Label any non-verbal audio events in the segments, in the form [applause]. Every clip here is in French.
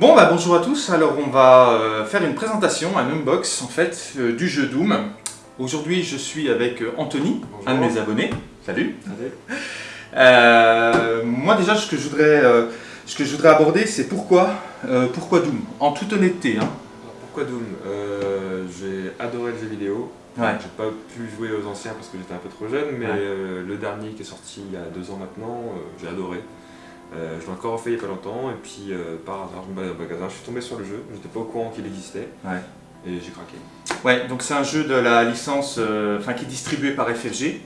Bon bah bonjour à tous, alors on va euh, faire une présentation, un unbox en fait euh, du jeu Doom. Aujourd'hui je suis avec euh, Anthony, Bonjour. un de mes abonnés. Salut. Euh, Moi déjà ce que je voudrais, ce que je voudrais aborder c'est pourquoi, pourquoi Doom? En toute honnêteté. Hein. Pourquoi Doom? J'ai adoré le jeu vidéo. Ouais. J'ai pas pu jouer aux anciens parce que j'étais un peu trop jeune, mais Ouais. euh, le dernier qui est sorti il y a deux ans maintenant, euh, j'ai adoré. Euh, je l'ai encore refait il y a pas longtemps, et puis euh, par hasard, je me baladais au magasin, je suis tombé sur le jeu, j'étais pas au courant qu'il existait, Ouais. et j'ai craqué. Ouais, donc c'est un jeu de la licence, euh, enfin qui est distribué par FFG,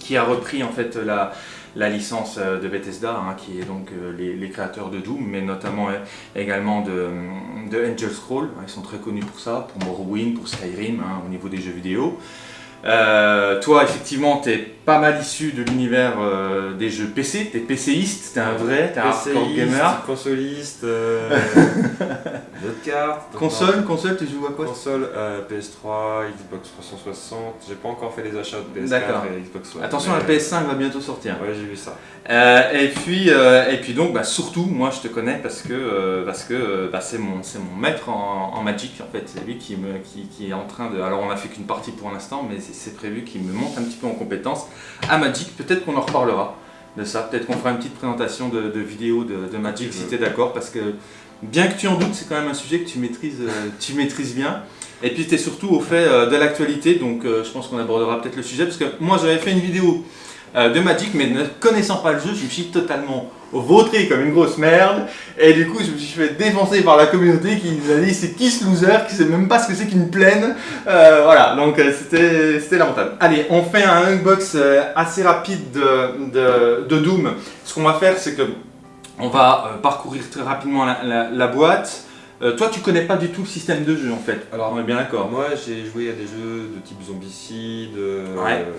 qui a repris en fait la, la licence de Bethesda, hein, qui est donc les, les créateurs de Doom, mais notamment également de, de Angel Scroll. Ils sont très connus pour ça, pour Morrowind, pour Skyrim, hein, au niveau des jeux vidéo. Euh, toi, effectivement, tu es pas mal issu de l'univers euh, des jeux PC, tu es PCiste, tu es un vrai, tu es un hardcore gamer. consoliste, [laughs] euh, d'autres cartes. donc, Console, console, tu joues à quoi Console, euh, PS3, Xbox 360, j'ai pas encore fait les achats de PS4 D'accord. et Xbox One. Attention, mais- la PS5 va bientôt sortir. Ouais, j'ai vu ça. Euh, et, puis, euh, et puis donc, bah, surtout, moi je te connais parce que euh, parce que euh, bah, c'est mon, c'est mon maître en, en Magic en fait. C'est lui qui, me, qui, qui est en train de. Alors on a fait qu'une partie pour l'instant, mais c'est- c'est prévu qu'il me monte un petit peu en compétence à Magic. Peut-être qu'on en reparlera de ça. Peut-être qu'on fera une petite présentation de, de vidéo de, de Magic si tu es d'accord. Parce que bien que tu en doutes, c'est quand même un sujet que tu maîtrises, euh, tu maîtrises bien. Et puis tu es surtout au fait euh, de l'actualité, donc euh, je pense qu'on abordera peut-être le sujet. Parce que moi j'avais fait une vidéo de Magic, mais ne connaissant pas le jeu, je me suis totalement vautré comme une grosse merde. Et du coup, je me suis fait défoncer par la communauté qui nous a dit c'est qui ce loser, qui sait même pas ce que c'est qu'une plaine. Euh, voilà, donc euh, c'était lamentable. Allez, on fait un unbox euh, assez rapide de, de, de Doom. Ce qu'on va faire, c'est que on va euh, parcourir très rapidement la, la- la boîte. Euh, toi, tu connais pas du tout le système de jeu en fait. Alors, on est bien d'accord. Moi, j'ai joué à des jeux de type Zombicide, euh, Ouais. euh,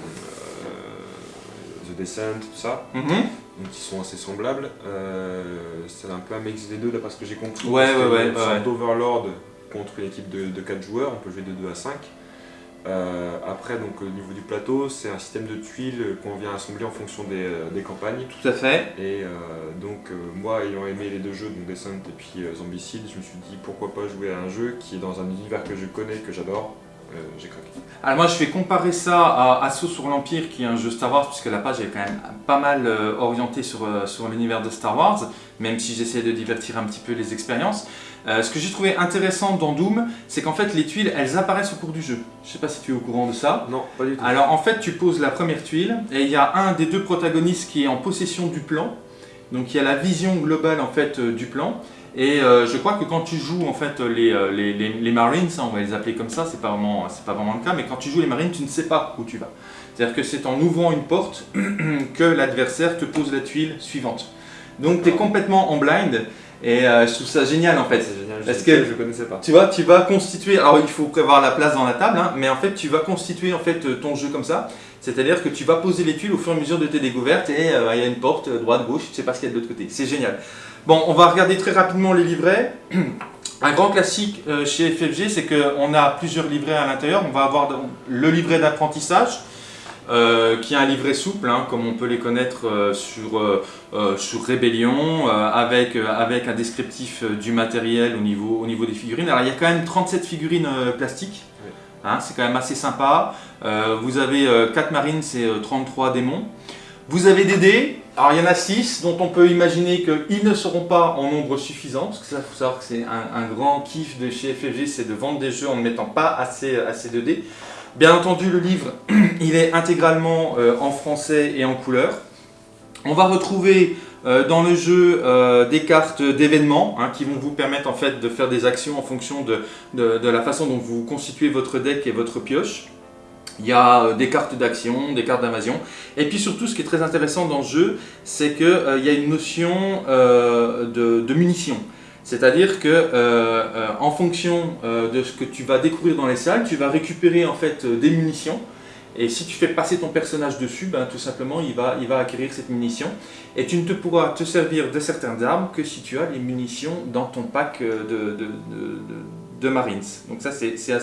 The Descent, tout ça, Mhm. donc qui sont assez semblables. Euh, c'est un peu un mix des deux, d'après ce que j'ai compris. Ouais, ouais, ouais, Une sorte d'Overlord contre une équipe de, de 4 joueurs, on peut jouer de 2 à 5. Euh, après, donc, au niveau du plateau, c'est un système de tuiles qu'on vient assembler en fonction des, euh, des campagnes. Tout à fait. Et euh, donc, euh, moi, ayant aimé les deux jeux, donc Descent et puis Zombicide, je me suis dit pourquoi pas jouer à un jeu qui est dans un univers que je connais, que j'adore. Euh, j'ai craqué. Alors moi je vais comparer ça à Assaut sur l'Empire qui est un jeu Star Wars puisque la page est quand même pas mal euh, orientée sur, euh, sur l'univers de Star Wars même si j'essaie de divertir un petit peu les expériences. Ce que j'ai trouvé intéressant dans Doom c'est qu'en fait les tuiles elles apparaissent au cours du jeu. Je sais pas si tu es au courant de ça. Non, pas du tout. Alors en fait tu poses la première tuile et il y a un des deux protagonistes qui est en possession du plan. Donc il y a la vision globale en fait du plan. Et euh, je crois que quand tu joues en fait les, euh, les, les- les Marines, hein, on va les appeler comme ça, c'est pas vraiment c'est pas vraiment le cas, mais quand tu joues les Marines, tu ne sais pas où tu vas. C'est-à-dire que c'est en ouvrant une porte [clears throat] que l'adversaire te pose la tuile suivante. Donc tu es D'accord. complètement en blind et euh, je trouve ça génial en fait. C'est génial, Parce je, que- je connaissais pas. Tu vois, tu vas constituer. Alors, il faut prévoir la place dans la table, hein, mais en fait, tu vas constituer en fait ton jeu comme ça. C'est-à-dire que tu vas poser les tuiles au fur et à mesure de tes découvertes et euh, il y a une porte euh, droite, gauche, tu sais pas ce qu'il y a de l'autre côté. C'est génial. Bon, on va regarder très rapidement les livrets. [clears throat] Un grand classique euh, chez FFG, c'est qu'on a plusieurs livrets à l'intérieur. On va avoir le livret d'apprentissage, qui est un livret souple, hein, comme on peut les connaître sur, euh, avec, un descriptif du matériel au niveau, au niveau des figurines. Alors il y a quand même 37 figurines plastiques. Hein, c'est quand même assez sympa. Euh, vous avez 4 marines, c'est euh, 33 démons. Vous avez des dés, alors il y en a 6 dont on peut imaginer qu'ils ne seront pas en nombre suffisant, parce que ça, il faut savoir que c'est un, grand kiff de chez FFG, c'est de vendre des jeux en ne mettant pas assez, assez de dés. Bien entendu, le livre, [clears throat] il est intégralement euh, en français et en couleur. On va retrouver euh, dans le jeu euh, des cartes d'événements hein, qui vont vous permettre en fait de faire des actions en fonction de, la façon dont vous constituez votre deck et votre pioche. Il y a euh, des cartes d'action, des cartes d'invasion. Et puis surtout, ce qui est très intéressant dans ce jeu, c'est qu'il y a une notion euh, de, munitions. C'est-à-dire que euh, euh, en fonction euh, de ce que tu vas découvrir dans les salles, tu vas récupérer en fait euh, des munitions. Et si tu fais passer ton personnage dessus, ben, tout simplement, il va, acquérir cette munition. Et tu ne te pourras te servir de certaines armes que si tu as les munitions dans ton pack euh, de, Marines. Donc ça, c'est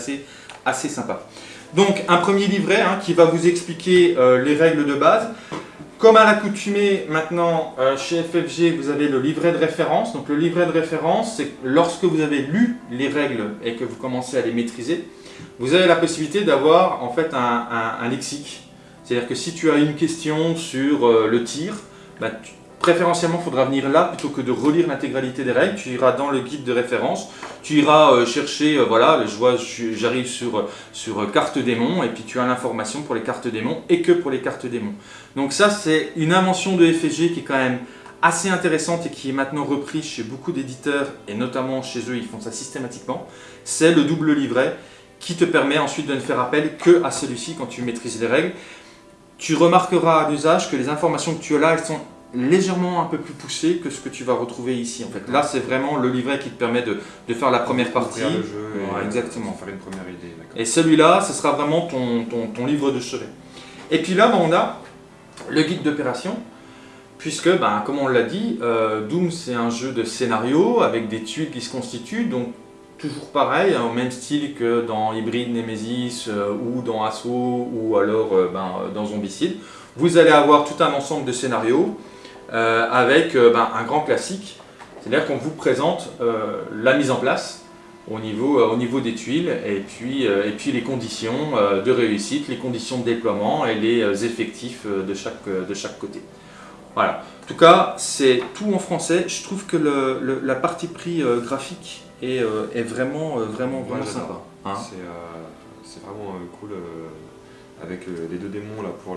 assez sympa. Donc un premier livret hein, qui va vous expliquer euh, les règles de base. comme à l'accoutumée, maintenant, euh, chez FFG, vous avez le livret de référence. Donc le livret de référence, c'est lorsque vous avez lu les règles et que vous commencez à les maîtriser, vous avez la possibilité d'avoir en fait un, lexique. C'est-à-dire que si tu as une question sur euh, le tir, bah, préférentiellement, il faudra venir là plutôt que de relire l'intégralité des règles. Tu iras dans le guide de référence, tu iras euh, chercher, euh, voilà, je vois, j'arrive sur, sur carte démon et puis tu as l'information pour les cartes démons et que pour les cartes démons. Donc ça, c'est une invention de FFG qui est quand même assez intéressante et qui est maintenant reprise chez beaucoup d'éditeurs et notamment chez eux, ils font ça systématiquement. C'est le double livret qui te permet ensuite de ne faire appel que à celui-ci quand tu maîtrises les règles. Tu remarqueras à l'usage que les informations que tu as là, elles sont légèrement un peu plus poussé que ce que tu vas retrouver ici. En fait, là, c'est vraiment le livret qui te permet de, de faire la première partie. Le jeu et exactement. faire une première idée. Et celui-là, ce sera vraiment ton, ton, ton, livre de chevet. Et puis là, ben, on a le guide d'opération. Puisque, ben, comme on l'a dit, euh, Doom c'est un jeu de scénario avec des tuiles qui se constituent, donc toujours pareil, hein, au même style que dans Hybrid Nemesis euh, ou dans Assault ou alors euh, ben, dans Zombicide. Vous allez avoir tout un ensemble de scénarios euh, avec euh, ben, un grand classique, c'est-à-dire qu'on vous présente euh, la mise en place au niveau, au niveau des tuiles et puis, et puis les conditions de réussite, les conditions de déploiement et les effectifs de chaque, de chaque côté. Voilà. En tout cas, c'est tout en français. Je trouve que la partie prix graphique est, est vraiment, vraiment, vraiment sympa. Hein. c'est vraiment cool avec euh, les deux démons là pour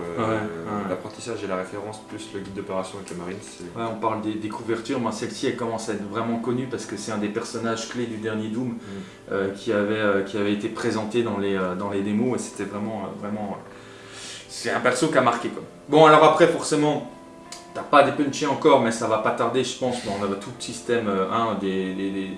l'apprentissage et la référence, plus le guide d'opération avec le marine. Ouais, on parle des, couvertures, moi celle-ci elle commence à être vraiment connue parce que c'est un des personnages clés du dernier Doom mm. euh, qui, avait, euh, qui avait été présenté dans les, dans les démos et c'était vraiment, vraiment c'est un perso qui a marqué quoi. Bon alors après forcément t'as pas des punchés encore mais ça va pas tarder je pense, on a tout le système hein, des, des, des,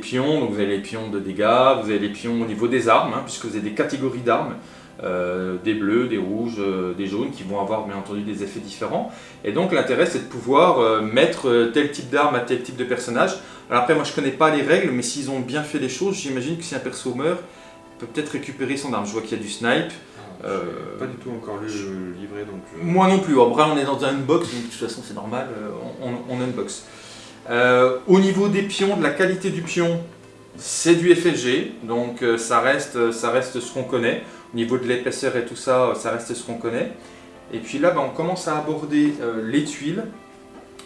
pions, donc vous avez les pions de dégâts, vous avez les pions au niveau des armes, hein, puisque vous avez des catégories d'armes. Euh, des bleus, des rouges, euh, des jaunes qui vont avoir bien entendu des effets différents. Et donc l'intérêt c'est de pouvoir euh, mettre tel type d'arme à tel type de personnage. Alors après moi je connais pas les règles mais s'ils ont bien fait les choses, j'imagine que si un perso meurt, il peut peut-être récupérer son arme. Je vois qu'il y a du snipe. Ah, pas du tout encore lu le livret donc... Moi non plus, après on est dans un unbox donc de toute façon c'est normal, on, unbox. Au niveau des pions, de la qualité du pion, c'est du FFG, donc ça, reste, ça reste ce qu'on connaît. Au niveau de l'épaisseur et tout ça, ça reste ce qu'on connaît. Et puis là, ben, on commence à aborder euh, les tuiles.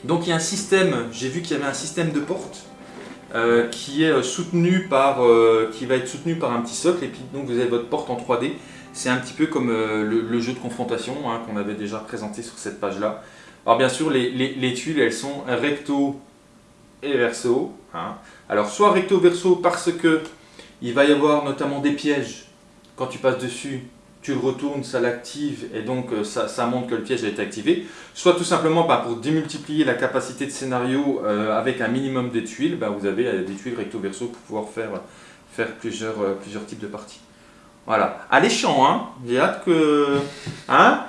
Donc il y a un système, j'ai vu qu'il y avait un système de porte euh, qui est euh, soutenu par, qui va être soutenu par un petit socle. Et puis donc vous avez votre porte en 3D. C'est un petit peu comme le, jeu de confrontation hein, qu'on avait déjà présenté sur cette page-là. Alors bien sûr, les, tuiles, elles sont recto et verso. Hein. Alors soit recto verso parce que il va y avoir notamment des pièges quand tu passes dessus, tu le retournes, ça l'active et donc euh, ça, montre que le piège a été activé. Soit tout simplement bah, pour démultiplier la capacité de scénario euh, avec un minimum de tuiles, bah, vous avez euh, des tuiles recto-verso pour pouvoir faire, faire plusieurs, plusieurs types de parties. Voilà. Alléchant, hein J'ai hâte que... Hein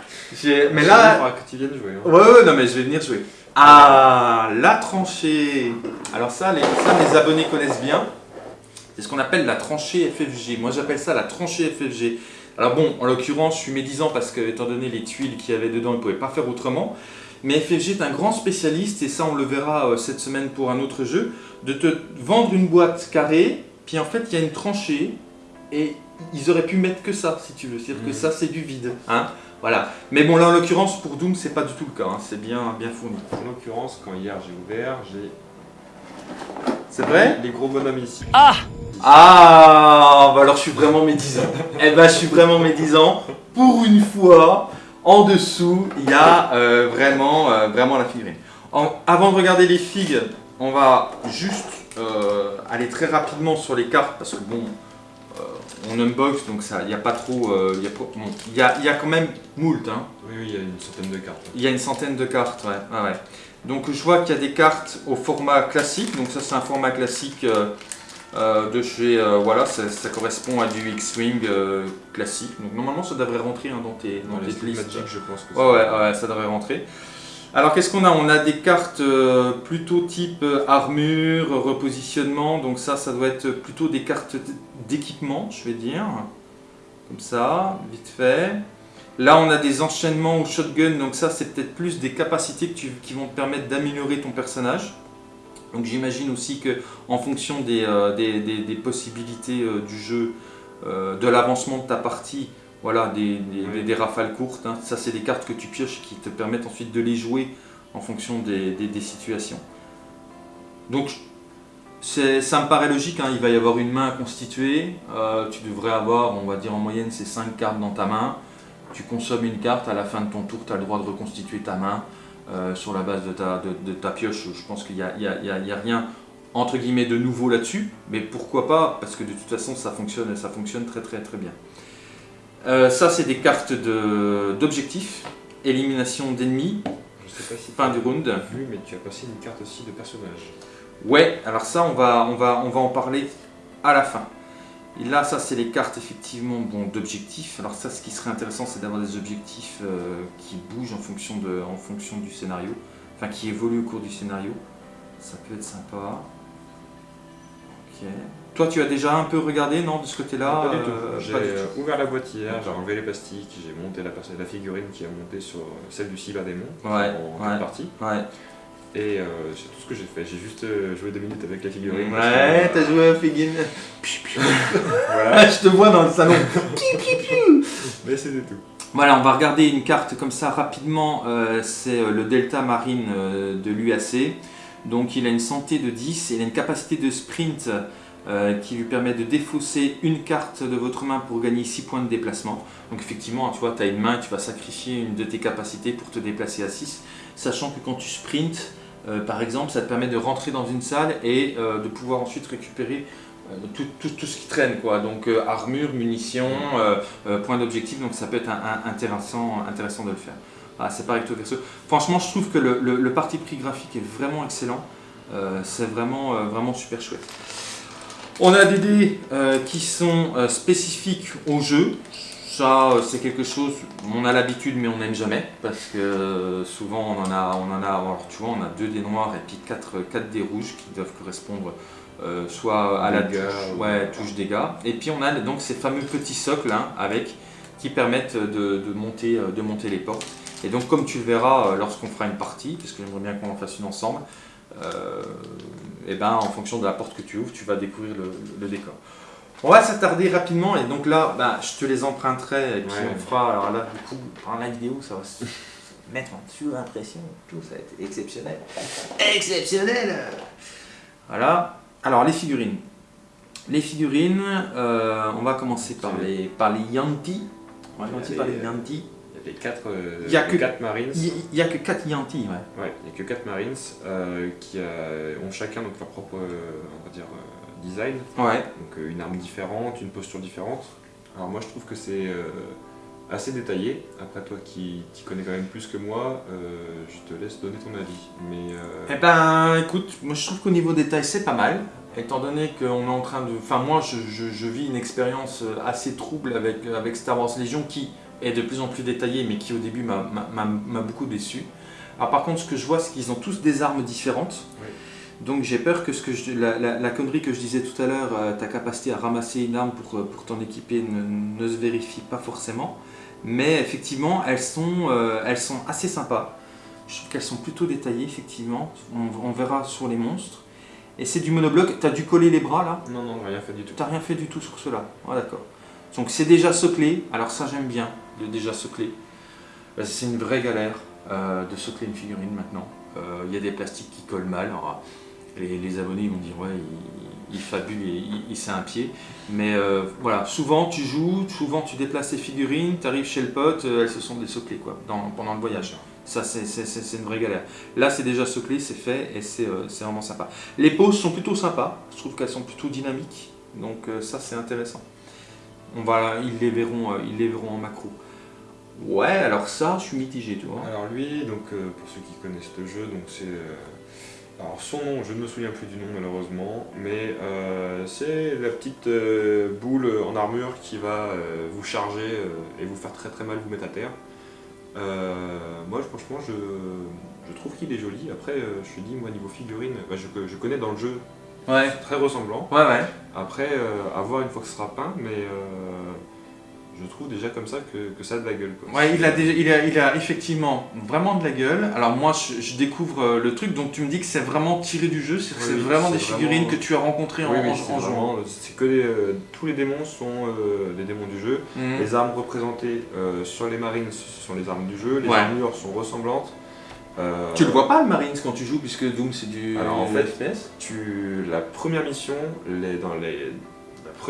Mais là... que tu viennes jouer. Hein. Ouais, ouais, non mais je vais venir jouer. Ah, la tranchée Alors ça les, ça, abonnés connaissent bien. C'est ce qu'on appelle la tranchée FFG. Moi, j'appelle ça la tranchée FFG. Alors bon, en l'occurrence, je suis médisant parce que, étant donné les tuiles qu'il y avait dedans, il ne pouvait pas faire autrement. Mais FFG est un grand spécialiste, et ça on le verra euh, cette semaine pour un autre jeu, de te vendre une boîte carrée, puis en fait il y a une tranchée, et ils auraient pu mettre que ça, si tu veux. C'est-à-dire que mmh. ça, c'est du vide. Hein voilà. Mais bon, là, en l'occurrence, pour Doom, c'est pas du tout le cas. Hein. C'est bien, bien fourni. En l'occurrence, quand hier j'ai ouvert, j'ai... C'est vrai? Les gros bonhommes ici. Ah ah, bah alors je suis vraiment médisant. [laughs] eh ben je suis vraiment médisant. Pour une fois, en dessous, il y a euh, vraiment, euh, vraiment la figurine. avant de regarder les figues, on va juste euh, aller très rapidement sur les cartes parce que bon, on unbox donc ça, il n'y a pas trop, il y, a, y, a, quand même moult. Hein. Oui, oui, il y a une centaine de cartes. Il y a une centaine de cartes, ouais. ouais, Donc je vois qu'il y a des cartes au format classique, donc ça c'est un format classique euh, de chez, euh, voilà, ça, correspond à du X-Wing euh, classique. Donc normalement ça devrait rentrer hein, dans tes, dans tes listes. je pense que ouais, ouais, ouais, ça devrait rentrer. Alors qu'est-ce qu'on a? On a des cartes plutôt type armure, repositionnement, donc ça, ça doit être plutôt des cartes d'équipement, je vais dire. Comme ça, vite fait. Là, on a des enchaînements au shotgun, donc ça, c'est peut-être plus des capacités qui vont te permettre d'améliorer ton personnage. Donc j'imagine aussi que en fonction des, euh, possibilités euh, du jeu, euh, de l'avancement de ta partie, voilà, des, des rafales courtes, hein. ça c'est des cartes que tu pioches qui te permettent ensuite de les jouer en fonction des, situations. Donc ça me paraît logique, hein. il va y avoir une main à constituer, tu devrais avoir, on va dire en moyenne, ces 5 cartes dans ta main, tu consommes une carte, à la fin de ton tour, tu as le droit de reconstituer ta main, euh, sur la base de ta, de, ta pioche. Je pense qu'il n'y a, a, rien entre guillemets de nouveau là-dessus, mais pourquoi pas Parce que de toute façon ça fonctionne, ça fonctionne très très très bien. Euh, ça c'est des cartes d'objectifs, élimination d'ennemis, fin du round. Vu, mais tu as passé une carte aussi de personnage. Ouais, alors ça on va, on va, on va en parler à la fin. Et là, ça, c'est les cartes effectivement bon, d'objectifs. Alors ça, ce qui serait intéressant, c'est d'avoir des objectifs euh, qui bougent en fonction, de, en fonction du scénario, enfin qui évoluent au cours du scénario. Ça peut être sympa. Ok. Toi, tu as déjà un peu regardé, non, de ce côté-là Pas du tout. Euh, j'ai ouvert la boîte hier, j'ai enlevé les plastiques, j'ai monté la, la, figurine qui a monté sur celle du cyberdémon ouais, en ouais, partie. Ouais. Et euh, c'est tout ce que j'ai fait. J'ai juste euh, joué deux minutes avec la figurine. Ouais, t'as joué à figurine. [laughs] [laughs] voilà. Je te vois dans le salon. [laughs] Mais c'était tout. Voilà, on va regarder une carte comme ça rapidement. Euh, c'est le Delta Marine de l'UAC. Donc il a une santé de 10 et il a une capacité de sprint qui lui permet de défausser une carte de votre main pour gagner 6 points de déplacement. Donc effectivement, tu vois, tu as une main, tu vas sacrifier une de tes capacités pour te déplacer à 6. Sachant que quand tu sprints, euh, par exemple, ça te permet de rentrer dans une salle et euh, de pouvoir ensuite récupérer euh, tout, ce qui traîne, quoi. Donc armure, munitions, points d'objectif, donc ça peut être intéressant, intéressant de le faire. Ah, c'est pareil avec Franchement, je trouve que le, parti pris graphique est vraiment excellent. c'est vraiment, vraiment super chouette. On a des dés qui sont spécifiques au jeu. Ça, c'est quelque chose, on a l'habitude mais on n'aime jamais parce que souvent on en a, on en a, alors tu vois, on a deux dés noirs et puis quatre, quatre dés rouges qui doivent correspondre euh, soit à la touche, ouais, touche dégâts. Et puis on a donc ces fameux petits socles hein, avec qui permettent de, monter, euh, de monter les portes. Et donc comme tu le verras euh, lorsqu'on fera une partie, parce que j'aimerais bien qu'on en fasse une ensemble, et ben, en fonction de la porte que tu ouvres, tu vas découvrir le décor. On va s'attarder rapidement et donc là, bah, je te les emprunterai et puis on fera, alors là du coup, dans la vidéo, ça va se [laughs] mettre en dessus l'impression, tout, ça va être exceptionnel. Exceptionnel Voilà. Alors les figurines. Les figurines, euh, on va commencer par les, par les Yanti. On va commencer par les Yanti. Il y a 4 euh, Marines. Il n'y a que 4 Yanti, ouais. Ouais, il n'y a que 4 Marines euh, qui ont chacun donc, leur propre, on va dire, design. Ouais. Donc euh, une arme différente, une posture différente. Alors moi je trouve que c'est euh, assez détaillé. Après toi qui t'y connais quand même plus que moi, euh, je te laisse donner ton avis. Mais, Eh ben écoute, moi je trouve qu'au niveau détail c'est pas mal. Étant donné qu'on est en train de... Enfin moi je, je, vis une expérience assez trouble avec, avec Star Wars Legion qui est de plus en plus détaillée mais qui au début m'a beaucoup déçu. Alors par contre ce que je vois c'est qu'ils ont tous des armes différentes. Donc j'ai peur que, ce que la, connerie que je disais tout à l'heure, euh, ta capacité à ramasser une arme pour, euh, pour t'en équiper ne, se vérifie pas forcément. Mais effectivement, elles sont, euh, elles sont assez sympas. Je trouve qu'elles sont plutôt détaillées, effectivement. On, verra sur les monstres. Et c'est du monobloc. T'as dû coller les bras là? Non, non, rien fait du tout. T'as rien fait du tout sur cela. Ah, d'accord. Donc c'est déjà soclé. Alors ça, j'aime bien, de déjà soclé. C'est une vraie galère de socler une figurine maintenant. Il y a des plastiques qui collent mal. Les, abonnés vont dire ouais il, fabule et il, il un pied. Mais euh, voilà souvent tu joues souvent tu déplaces tes figurines tu arrives chez le pote euh, elles se sont désoclées quoi pendant le voyage. Ça c'est une vraie galère. Là c'est déjà soclé c'est fait et euh, c'est vraiment sympa. Les poses sont plutôt sympas. Je trouve qu'elles sont plutôt dynamiques. Donc ça c'est intéressant. On va ils les verront ils les verront en macro ouais alors ça je suis mitigé tu vois alors lui donc pour ceux qui connaissent le jeu donc c'est alors son nom, je ne me souviens plus du nom malheureusement, mais euh, c'est la petite euh, boule en armure qui va euh, vous charger et vous faire très très mal vous mettre à terre. moi franchement je, trouve qu'il est joli, après je te dis moi niveau figurine, bah, je, connais dans le jeu, ouais. très ressemblant. Ouais ouais. Après à voir une fois que ce sera peint, mais je trouve déjà comme ça que, que ça a de la gueule. Quoi. Ouais, il a, déjà, il, a, il a effectivement vraiment de la gueule. Alors moi, je, je découvre euh, le truc, donc tu me dis que c'est vraiment tiré du jeu, c'est Oui, c'est oui, vraiment des figurines vraiment- que tu as rencontrées en, Oui, oui, en- c'est en jouant. vraiment- c'est que les, euh, tous les démons sont euh, des démons du jeu. Mhm. Les armes représentées euh, sur les marines, ce sont les armes du jeu. Les Ouais. armures sont ressemblantes. Euh, Tu le vois pas le Marines quand tu joues, puisque Doom c'est du Alors, en fait, FPS tu, la première mission, les, dans les,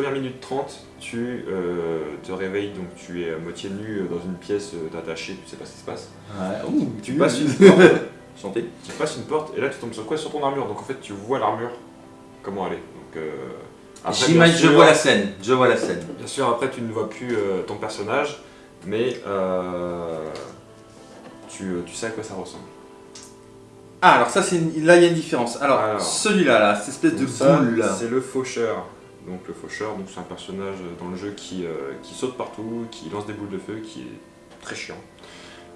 première minute 30, tu euh, te réveilles, donc tu es à moitié nu euh, dans une pièce, euh, t'es attaché, tu sais pas ce qui se passe. Ouais, ouh, Tu passes une porte, [laughs] Santé. tu passes une porte et là tu tombes sur quoi? Sur ton armure. Donc en fait tu vois l'armure, comment elle est. Donc, euh, après, J'imagine, je vois la scène, je vois la scène. Bien sûr, après tu ne vois plus euh, ton personnage, mais tu, tu sais à quoi ça ressemble. Ah, alors ça, c'est une- là il y a une différence. Alors, Alors. celui-là, là, cette espèce de boule là. C'est le faucheur. Donc le faucheur, donc c'est un personnage dans le jeu qui, euh, qui saute partout, qui lance des boules de feu, qui est très chiant.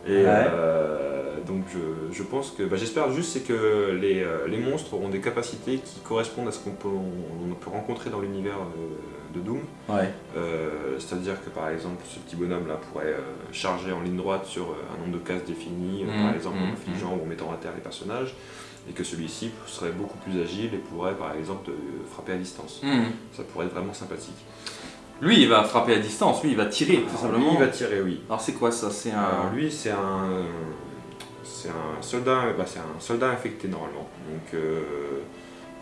Et Ouais. euh, donc je, je pense que, bah, j'espère juste c'est que les, euh, les monstres ont des capacités qui correspondent à ce qu'on peut, on, on peut rencontrer dans l'univers euh, de Doom. Ouais. Euh, C'est-à-dire que par exemple ce petit bonhomme là pourrait euh, charger en ligne droite sur euh, un nombre de cases défini, Mhm, par exemple en mhm, affligeant ou en mettant à terre les personnages, et que celui-ci serait beaucoup plus agile et pourrait par exemple frapper à distance. Ça pourrait être vraiment sympathique. Lui, il va frapper à distance, lui, il va tirer, tout Alors, simplement. lui, il va tirer, oui. Alors, c'est quoi ça? C'est Alors un. lui c'est un c'est un soldat bah, c'est un soldat infecté normalement. Donc euh,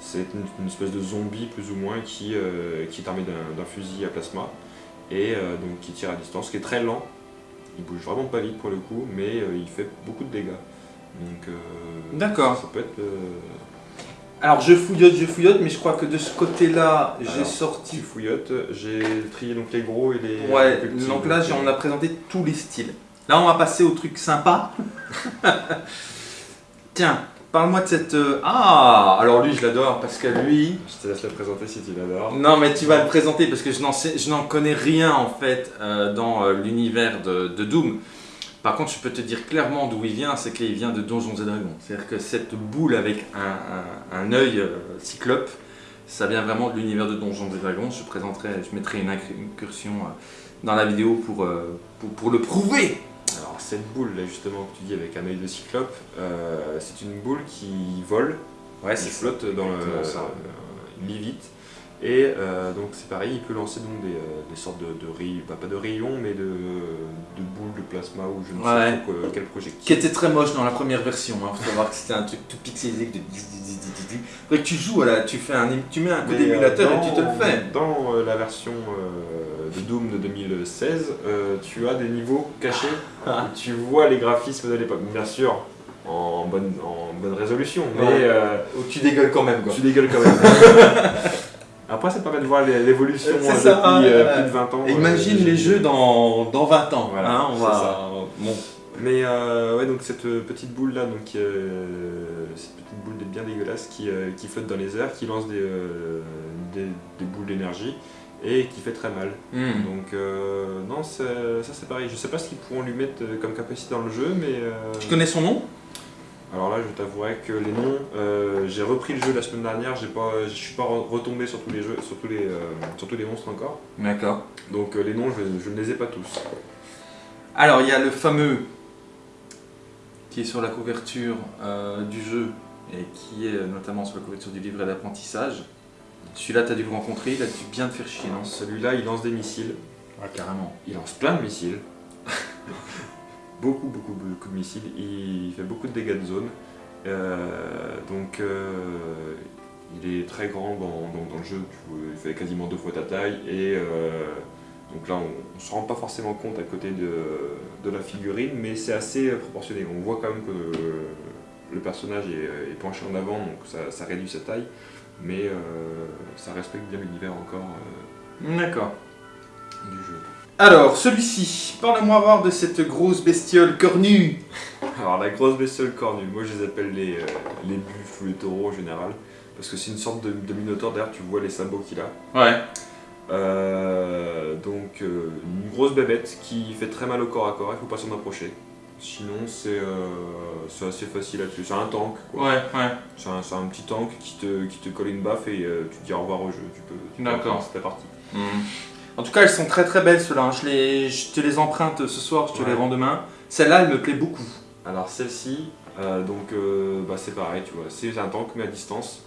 c'est une, une espèce de zombie plus ou moins qui, euh, qui est armé d'un fusil à plasma et euh, donc qui tire à distance, qui est très lent. Il bouge vraiment pas vite pour le coup, mais euh, il fait beaucoup de dégâts. Donc euh, D'accord. Ça peut être Alors, je fouillote, je fouillote, mais je crois que de ce côté-là, j'ai sorti. petit fouillotte. J'ai trié donc les gros et les Ouais, les petits. donc là, on a présenté tous les styles. Là, on va passer au truc sympa. [laughs] Tiens, parle-moi de cette. euh, Ah Alors, lui, je l'adore parce que lui. Je te laisse le présenter si tu l'adores. Non, mais tu vas le présenter parce que je n'en connais rien en fait euh, dans euh, l'univers de, de Doom. Par contre, je peux te dire clairement d'où il vient, c'est qu'il vient de Donjons et Dragons. C'est-à-dire que cette boule avec un, un, un œil euh, cyclope, ça vient vraiment de l'univers de Donjons et Dragons. Je présenterai, je mettrai une incur- incursion dans la vidéo pour, pour, pour le prouver. Cette boule là justement que tu dis avec un œil de cyclope, euh, c'est une boule qui vole, Ouais, qui flotte dans le, ça. euh, vite. Et euh, donc c'est pareil, il peut lancer donc des, euh, des sortes de, de rayons, pas, pas de rayons, mais de, de boules de plasma ou je ne Ouais. sais pas quel projectile. Qui était très moche dans la première version. Il faut savoir que c'était un truc tout pixelisé. que que tu joues, voilà, tu, fais un, tu mets un Mais, euh, émulateur et tu te le fais. Dans euh, la version euh, de Doom de 2016, euh, tu as des niveaux cachés [laughs] Ah. où tu vois les graphismes de l'époque. Bien sûr, en bonne, en bonne résolution, mais Ouais. tu dégueules quand même, quoi. tu dégueules quand même. [laughs] Après, ça permet de voir l'évolution ça, depuis plus de 20 ans. Imagine les jeux dans, dans 20 ans. Voilà, hein, on c'est va... ça. Bon. Mais euh, ouais, donc cette euh, petite boule là, donc euh, cette petite boule bien dégueulasse qui, euh, qui flotte dans les airs, qui lance des, euh, des, des boules d'énergie et qui fait très mal. Hmm. Donc euh, non, ça c'est pareil. Je sais pas ce qu'ils pourront lui mettre comme capacité dans le jeu, mais Tu connais son nom? alors là, je t'avouerai que les noms, euh, j'ai repris le jeu la semaine dernière, j'ai pas, je suis pas re- retombé sur tous les jeux, sur tous les, euh, sur tous les monstres encore. D'accord. Donc euh, les noms, je, je ne les ai pas tous. Alors, il y a le fameux qui est sur la couverture euh, du jeu et qui est euh, notamment sur la couverture du livret d'apprentissage. Celui-là, tu as dû le rencontrer, il a dû bien te faire chier, non? Celui-là, il lance des missiles. Ah, carrément. Il lance plein de missiles. [laughs] beaucoup, beaucoup, beaucoup de missiles. Il fait beaucoup de dégâts de zone. Euh, donc, euh, il est très grand dans, dans- dans le jeu. Il fait quasiment deux fois ta taille. Et donc là, on ne se rend pas forcément compte à côté de, de la figurine, mais c'est assez proportionné. On voit quand même que le personnage est, est penché en avant, donc ça, ça réduit sa taille. Mais euh, ça respecte bien l'univers encore euh, D'accord. du jeu. Alors, celui-ci, parle-moi voir de cette grosse bestiole cornue. Alors la grosse bestiole cornue, moi je les appelle les, euh, les buffles ou les taureaux en général, parce que c'est une sorte de, de minotaure, d'ailleurs tu vois les sabots qu'il a. Ouais. Euh, donc euh, une grosse bébête qui fait très mal au corps à corps, il faut pas s'en approcher. Sinon c'est euh, c'est assez facile là-dessus, c'est un tank quoi. Ouais, ouais. C'est un, c'est un petit tank qui te, qui te colle une baffe et tu te dis au revoir au jeu, tu peux, D'accord. recommencer ta partie. Hmm. En tout cas, elles sont très très belles ceux-là. hein. Je, les, je te les emprunte ce soir, je te les rends demain. Celle-là, elle me plaît beaucoup. Alors celle-ci, donc bah, c'est pareil, tu vois, c'est un tank mais à distance.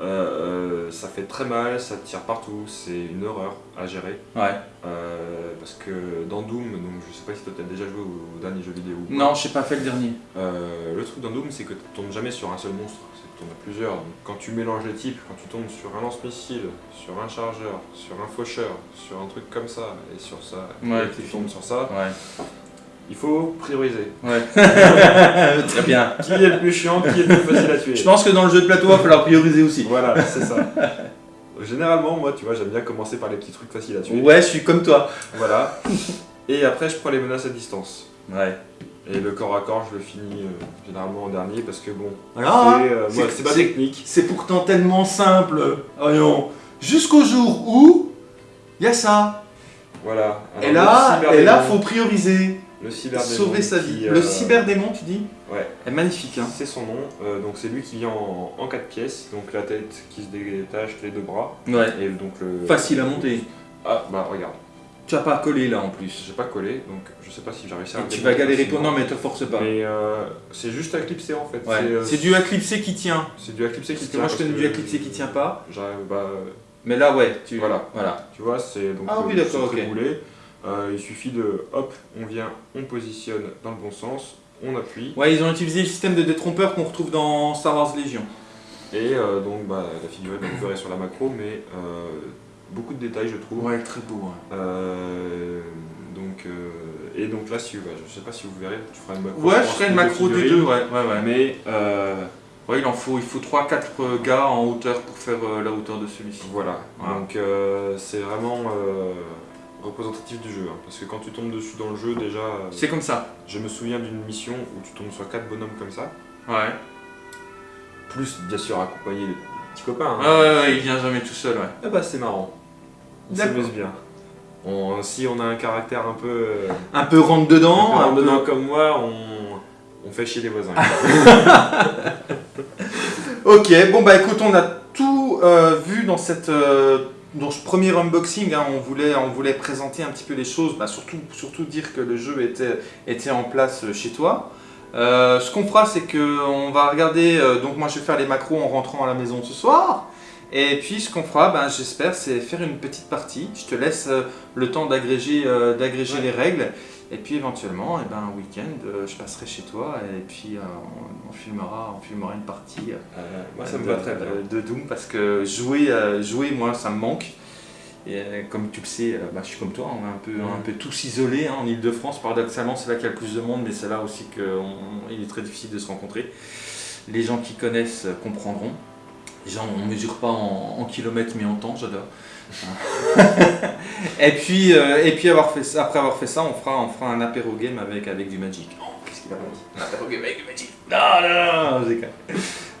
Euh, euh, ça fait très mal, ça tire partout, c'est une horreur à gérer. Ouais. Euh, parce que dans Doom, donc je sais pas si toi t'as déjà joué au, au dernier jeu vidéo. Non, j'ai pas fait le dernier. Le truc dans Doom, c'est que tu tombes jamais sur un seul monstre, tu en as plusieurs. Donc, quand tu mélanges les types, quand tu tombes sur un lance-missile, sur un chargeur, sur un faucheur, sur un truc comme ça, et sur ça, Ouais, et tu tombes sur ça, Ouais. Il faut prioriser. Ouais. [laughs] très bien. Qui est le plus chiant, qui est le plus facile à tuer Je pense que dans le jeu de plateau, il va falloir prioriser aussi. Voilà, c'est ça. Généralement, moi, tu vois, j'aime bien commencer par les petits trucs faciles à tuer. Ouais, je suis comme toi. Voilà. Et après, je prends les menaces à distance. Ouais. Et le corps à corps, je le finis euh, généralement en dernier parce que bon, Voilà. c'est euh, c'est- c'est- technique. C'est pourtant tellement simple. Voyons. Jusqu'au jour où il y a ça. Voilà. et là, et là, faut prioriser. Le cyberdémon Sauver sa qui, vie. euh, Le cyberdémon, tu dis Ouais. est magnifique. Hein. C'est son nom. Euh, donc c'est lui qui vient en, en quatre pièces. Donc la tête qui se détache, les deux bras. Ouais. Et donc le. Facile à monter. Ah bah regarde. Tu as pas collé là en plus. J'ai pas collé, donc je sais pas si j'ai réussi à. Tu vas galérer pour. Non, mais te force pas. Mais euh, c'est juste à clipser en fait. Ouais. C'est, du éclipsé qui tient. C'est du éclipsé qui Parce que tient. moi je parce du que éclipsé qui tient pas. J'arrive, bah, Mais là, ouais. Tu... Voilà. Voilà. tu vois, c'est donc Ah oui, d'accord, ok. Euh, il suffit de hop, on vient, on positionne dans le bon sens, on appuie. Ouais, ils ont utilisé le système de détrompeur qu'on retrouve dans Star Wars Légion. Et euh, donc bah, la figurine, vous verrez sur la macro, mais euh, beaucoup de détails je trouve. Ouais, très beau. hein. Euh, donc, euh, et donc là, si, bah, je sais pas si vous verrez, tu feras une macro. Ouais, je ferai une macro des deux, ouais. ouais, ouais. Mais euh, Ouais, il en faut, il faut 3-4 gars en hauteur pour faire euh, la hauteur de celui-ci. voilà, donc euh, c'est vraiment euh, représentatif du jeu. hein, parce que quand tu tombes dessus dans le jeu, déjà, euh, C'est comme ça. je me souviens d'une mission où tu tombes sur quatre bonhommes comme ça. Ouais. Plus, bien sûr, accompagné des petits copains. hein. Ouais, ouais, ouais, il vient jamais tout seul, ouais. Ah bah, c'est marrant. On s'amuse bien. On- si on a un caractère un peu. euh, Un peu rentre dedans, un peu peu- dedans comme moi, on, on fait chier les voisins. [laughs] Ok, bon bah écoute, on a tout euh, vu dans cette euh, dans ce premier unboxing. hein. on voulait on voulait présenter un petit peu les choses, bah, surtout surtout dire que le jeu était était en place chez toi. Euh, ce qu'on fera, c'est que on va regarder. euh, donc moi, je vais faire les macros en rentrant à la maison ce soir. Et puis ce qu'on fera, ben, j'espère, c'est faire une petite partie. Je te laisse euh, le temps d'agréger euh, d'agréger Ouais. les règles. Et puis éventuellement, eh ben, un week-end, euh, je passerai chez toi et puis euh, on, on filmera, on filmera une partie euh, moi, ça me de- va très bien. de, Doom parce que jouer, jouer, moi, ça me manque. Et comme tu le sais, bah, je suis comme toi, on est un peu, un peu tous isolés hein, en Ile-de-France. Paradoxalement, c'est là qu'il y a le plus de monde, mais c'est là aussi qu'il est très difficile de se rencontrer. Les gens qui connaissent comprendront. Les gens, on ne mesure pas en, en kilomètres, mais en temps, j'adore. [laughs] et puis, euh, et puis avoir fait ça, après avoir fait ça, on fera, on fera un apéro game avec, avec du Magic. Oh, qu'est-ce qu'il a pas dit Un apéro game avec du Magic Non, non, non, je déconne.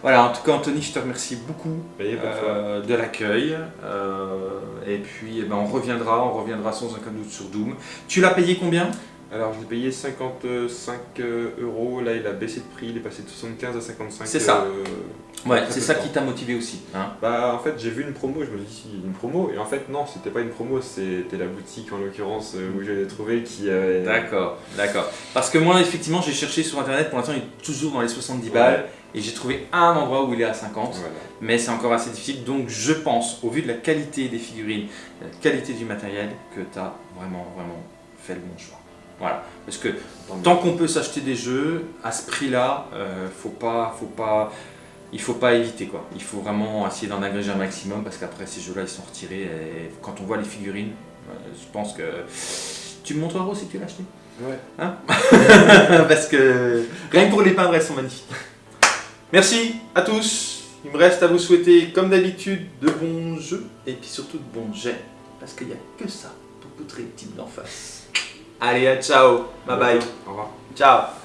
Voilà, en tout cas, Anthony, je te remercie beaucoup euh, de l'accueil. euh, et puis, eh ben, on reviendra, on reviendra sans aucun doute sur Doom. Tu l'as payé combien? Alors, je l'ai payé 55 euros. Là, il a baissé de prix. Il est passé de 75 à 55. C'est ça. euh, Ouais, c'est ça qui t'a motivé aussi. Hein Bah, en fait, j'ai vu une promo. Je me suis dit, une promo. Et en fait, non, c'était pas une promo. C'était la boutique, en l'occurrence, euh, où je l'ai trouvé qui avait. D'accord, d'accord. Parce que moi, effectivement, j'ai cherché sur internet. Pour l'instant, il est toujours dans les 70 Ouais. balles. Et j'ai trouvé un endroit où il est à 50. Voilà. Mais c'est encore assez difficile. Donc, je pense, au vu de la qualité des figurines, de la qualité du matériel, que tu as vraiment, vraiment fait le bon choix. Voilà. Parce que tant qu'on peut s'acheter des jeux à ce prix-là, euh, faut pas, faut pas, il faut pas éviter quoi. Il faut vraiment essayer d'en agréger un maximum parce qu'après ces jeux-là ils sont retirés et quand on voit les figurines, euh, je pense que tu me montreras aussi que tu l'as acheté. Ouais. Hein [laughs] parce que rien que pour les peindre elles sont magnifiques. Merci à tous. Il me reste à vous souhaiter comme d'habitude de bons jeux et puis surtout de bons jets parce qu'il n'y a que ça pour poutrer le type d'en face. Allez, ciao, bye bye, Au revoir. ciao